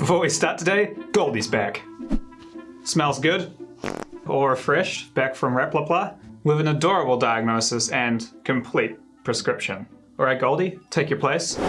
Before we start today, Goldie's back. Smells good, all refreshed, back from Replapla, with an adorable diagnosis and complete prescription. Alright Goldie, take your place.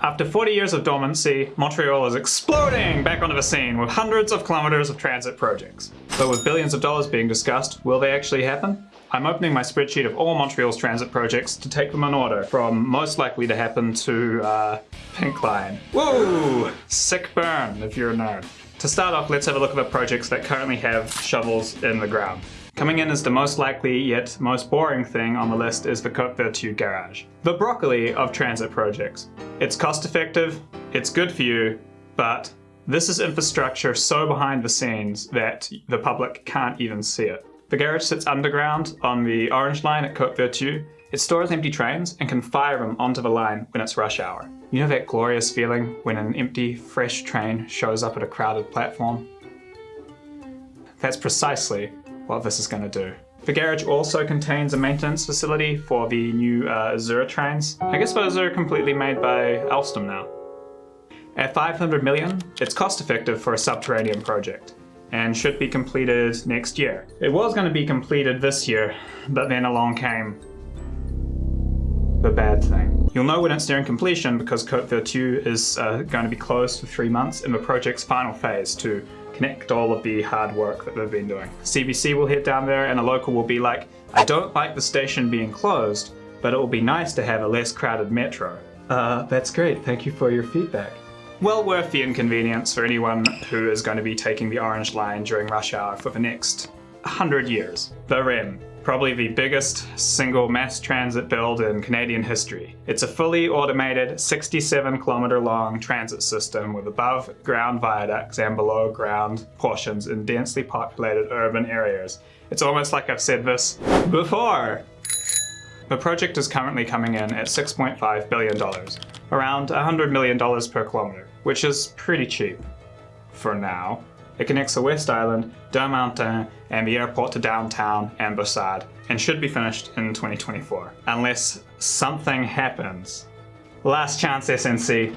After 40 years of dormancy, Montreal is exploding back onto the scene with hundreds of kilometers of transit projects. But with billions of dollars being discussed, will they actually happen? I'm opening my spreadsheet of all Montreal's transit projects to take them in order, from most likely to happen to, uh, Pink Line. Woo! Sick burn, if you're a nerd. To start off, let's have a look at the projects that currently have shovels in the ground. Coming in as the most likely yet most boring thing on the list is the Côte Vertu garage. The broccoli of transit projects. It's cost effective, it's good for you, but this is infrastructure so behind the scenes that the public can't even see it. The garage sits underground on the Orange Line at Côte Vertu. It stores empty trains and can fire them onto the line when it's rush hour. You know that glorious feeling when an empty, fresh train shows up at a crowded platform? That's precisely what this is going to do. The garage also contains a maintenance facility for the new uh, Azura trains. I guess those are completely made by Alstom now. At 500 million, it's cost effective for a subterranean project and should be completed next year. It was going to be completed this year, but then along came the bad thing. You'll know when it's nearing completion because Côte Vertu is uh, going to be closed for three months in the project's final phase to connect all of the hard work that they've been doing. CBC will head down there and a local will be like, I don't like the station being closed, but it will be nice to have a less crowded metro. Uh, that's great, thank you for your feedback. Well worth the inconvenience for anyone who is going to be taking the Orange Line during rush hour for the next 100 years. The REM, probably the biggest single mass transit build in Canadian history. It's a fully automated 67 kilometer long transit system with above ground viaducts and below ground portions in densely populated urban areas. It's almost like I've said this before. The project is currently coming in at $6.5 billion, around $100 million per kilometer, which is pretty cheap for now. It connects the West Island, Deux-Montagnes, and the airport to downtown Ambassade, and should be finished in 2024. Unless something happens. Last chance SNC.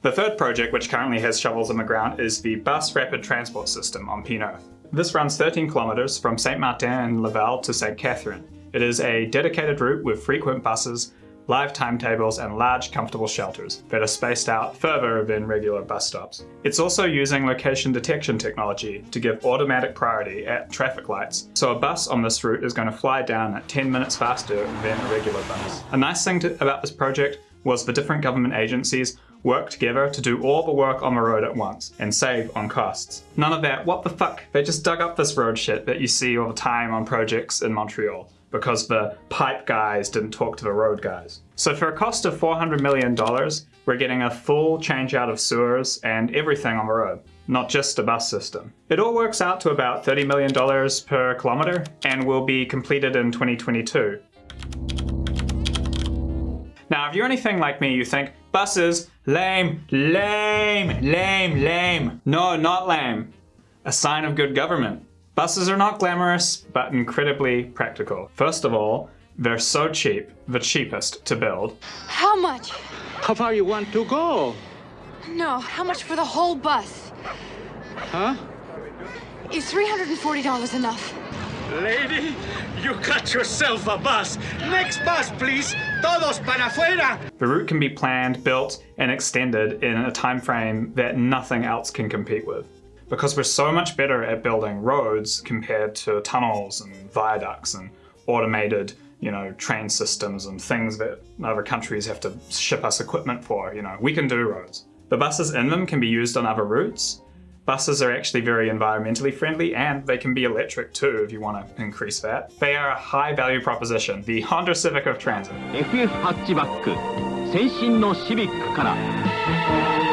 The third project, which currently has shovels in the ground, is the Bus Rapid Transport System on Pie-IX. This runs 13 kilometers from Saint Martin and Laval to St. Catherine. It is a dedicated route with frequent buses live timetables, and large comfortable shelters that are spaced out further than regular bus stops. It's also using location detection technology to give automatic priority at traffic lights, so a bus on this route is going to fly down at 10 minutes faster than a regular bus. A nice thing to, about this project was the different government agencies work together to do all the work on the road at once and save on costs. None of that, what the fuck, they just dug up this road shit that you see all the time on projects in Montreal because the pipe guys didn't talk to the road guys. So for a cost of $400 million, we're getting a full change out of sewers and everything on the road, not just a bus system. It all works out to about $30 million per kilometer and will be completed in 2022. Now, if you're anything like me, you think buses, lame, lame, lame, lame. No, not lame. A sign of good government. Buses are not glamorous, but incredibly practical. First of all, they're so cheap, the cheapest to build. How much? How far you want to go? No, how much for the whole bus? Huh? Is $340 enough? Lady, you got yourself a bus. Next bus, please. Todos para afuera. The route can be planned, built, and extended in a time frame that nothing else can compete with because we're so much better at building roads compared to tunnels and viaducts and automated you know, train systems and things that other countries have to ship us equipment for, you know, we can do roads. The buses in them can be used on other routes. Buses are actually very environmentally friendly and they can be electric too if you want to increase that. They are a high value proposition, the Honda Civic of Transit. Hatchback,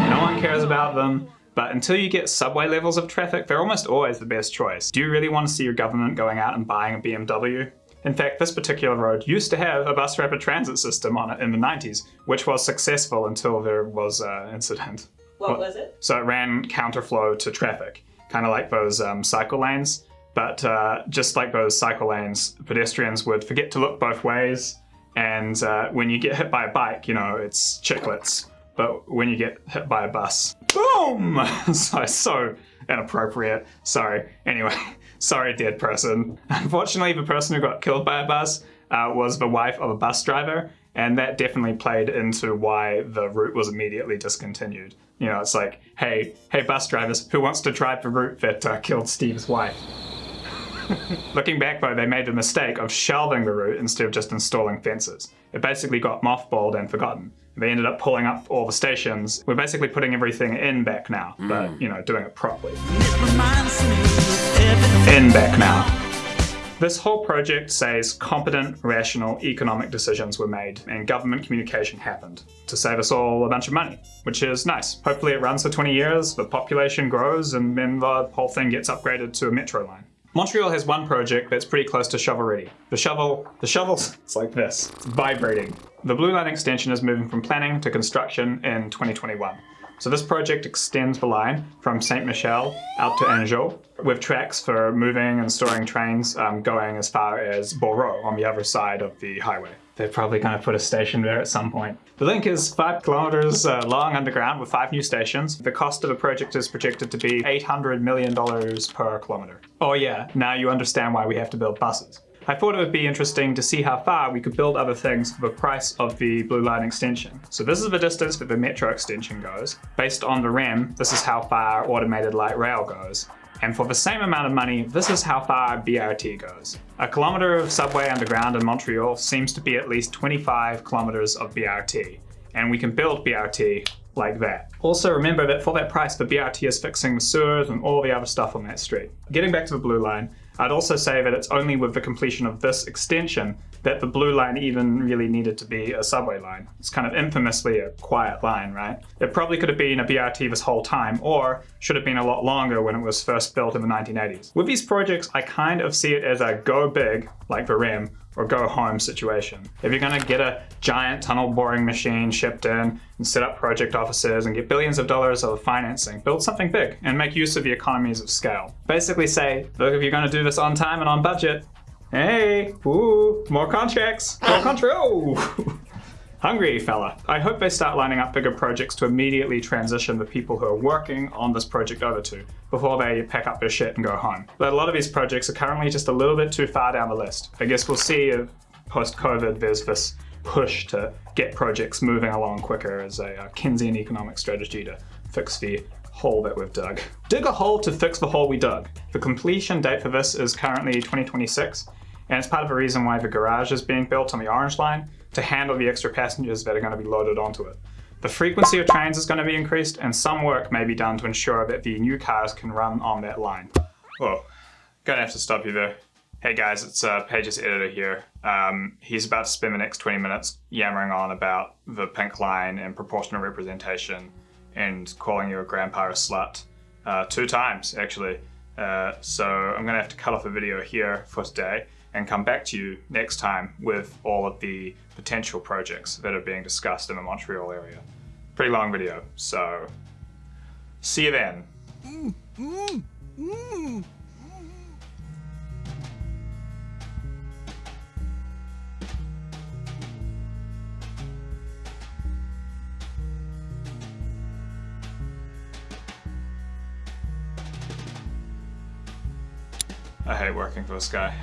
no one cares about them. But until you get subway levels of traffic, they're almost always the best choice. Do you really want to see your government going out and buying a BMW? In fact, this particular road used to have a bus rapid transit system on it in the 90s, which was successful until there was an incident. What was it? So it ran counterflow to traffic, kind of like those um, cycle lanes. But uh, just like those cycle lanes, pedestrians would forget to look both ways. And uh, when you get hit by a bike, you know, it's chiclets. But when you get hit by a bus, Boom! so, so inappropriate. Sorry. Anyway, sorry, dead person. Unfortunately, the person who got killed by a bus uh, was the wife of a bus driver, and that definitely played into why the route was immediately discontinued. You know, it's like, hey, hey, bus drivers, who wants to drive the route that uh, killed Steve's wife? Looking back though, they made the mistake of shelving the route instead of just installing fences. It basically got mothballed and forgotten. They ended up pulling up all the stations. We're basically putting everything in back now, hmm. but you know, doing it properly. In back now. This whole project says competent, rational economic decisions were made and government communication happened to save us all a bunch of money, which is nice. Hopefully it runs for 20 years, the population grows, and then the whole thing gets upgraded to a metro line. Montreal has one project that's pretty close to shovel ready. The shovel, the shovel's, it's like this, it's vibrating. The Blue Line extension is moving from planning to construction in 2021. So this project extends the line from Saint Michel out to Anjou with tracks for moving and storing trains um, going as far as Bourreau on the other side of the highway. They're probably going to put a station there at some point. The link is five kilometers uh, long underground with five new stations. The cost of the project is projected to be $800 million per kilometer. Oh yeah, now you understand why we have to build buses. I thought it would be interesting to see how far we could build other things for the price of the Blue Line extension. So this is the distance that the Metro extension goes. Based on the REM, this is how far automated light rail goes. And for the same amount of money, this is how far BRT goes. A kilometre of subway underground in Montreal seems to be at least 25 kilometres of BRT. And we can build BRT like that. Also remember that for that price, the BRT is fixing the sewers and all the other stuff on that street. Getting back to the Blue Line, I'd also say that it's only with the completion of this extension that the blue line even really needed to be a subway line. It's kind of infamously a quiet line, right? It probably could have been a BRT this whole time, or should have been a lot longer when it was first built in the 1980s. With these projects, I kind of see it as a go big, like the REM, or go home situation. If you're gonna get a giant tunnel boring machine shipped in and set up project offices and get billions of dollars of financing, build something big and make use of the economies of scale. Basically say, look, if you're gonna do this on time and on budget, hey, ooh, more contracts, more control. Hungry fella. I hope they start lining up bigger projects to immediately transition the people who are working on this project over to before they pack up their shit and go home. But a lot of these projects are currently just a little bit too far down the list. I guess we'll see if post-COVID there's this push to get projects moving along quicker as a uh, Keynesian economic strategy to fix the hole that we've dug. Dig a hole to fix the hole we dug. The completion date for this is currently 2026, and it's part of the reason why the garage is being built on the Orange Line to handle the extra passengers that are going to be loaded onto it. The frequency of trains is going to be increased and some work may be done to ensure that the new cars can run on that line. Whoa, gonna have to stop you there. Hey guys, it's uh, Page's editor here. Um, he's about to spend the next 20 minutes yammering on about the pink line and proportional representation and calling your grandpa a slut. Uh, two times, actually. Uh, so I'm gonna have to cut off the video here for today and come back to you next time with all of the potential projects that are being discussed in the Montreal area. Pretty long video, so see you then. I hate working for this guy.